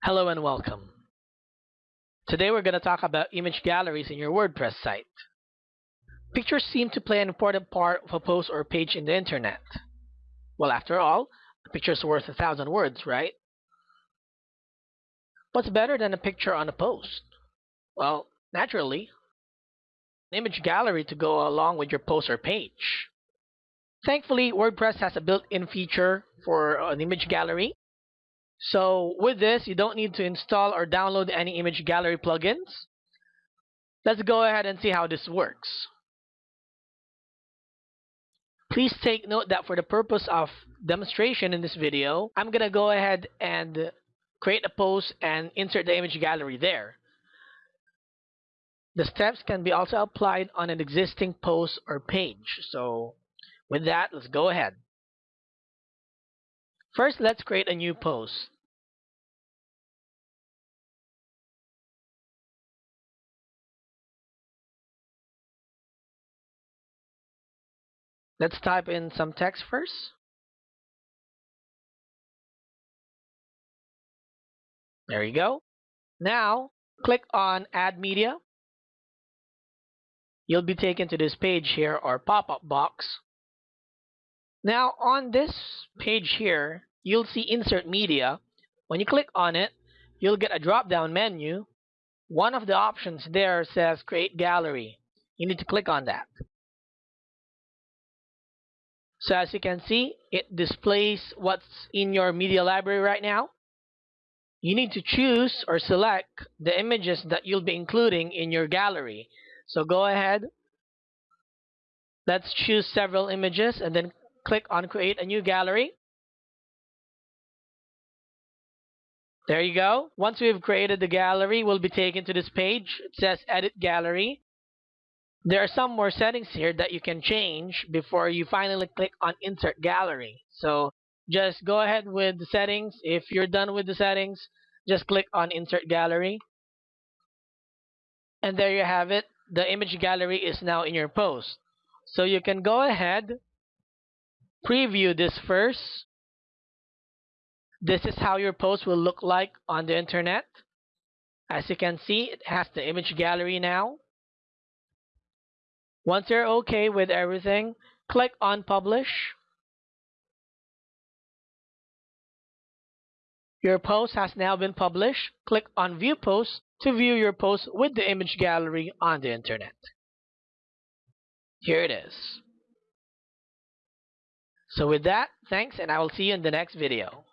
Hello and welcome. Today we're going to talk about image galleries in your WordPress site. Pictures seem to play an important part of a post or page in the internet. Well, after all, a picture's worth a thousand words, right? What's better than a picture on a post? Well, naturally, an image gallery to go along with your post or page. Thankfully, WordPress has a built-in feature for an image gallery so with this, you don't need to install or download any image gallery plugins. Let's go ahead and see how this works. Please take note that for the purpose of demonstration in this video, I'm going to go ahead and create a post and insert the image gallery there. The steps can be also applied on an existing post or page. So with that, let's go ahead. First, let's create a new post. Let's type in some text first. There you go. Now, click on Add Media. You'll be taken to this page here or pop-up box. Now, on this page here, you'll see Insert Media. When you click on it, you'll get a drop-down menu. One of the options there says Create Gallery. You need to click on that. So as you can see, it displays what's in your media library right now. You need to choose or select the images that you'll be including in your gallery. So go ahead. Let's choose several images and then click on create a new gallery. There you go. Once we've created the gallery, we'll be taken to this page. It says edit gallery. There are some more settings here that you can change before you finally click on insert gallery. So just go ahead with the settings. If you're done with the settings, just click on insert gallery. And there you have it. The image gallery is now in your post. So you can go ahead, preview this first, this is how your post will look like on the internet. As you can see, it has the image gallery now. Once you're okay with everything, click on Publish. Your post has now been published. Click on View Post to view your post with the image gallery on the internet. Here it is. So with that, thanks and I will see you in the next video.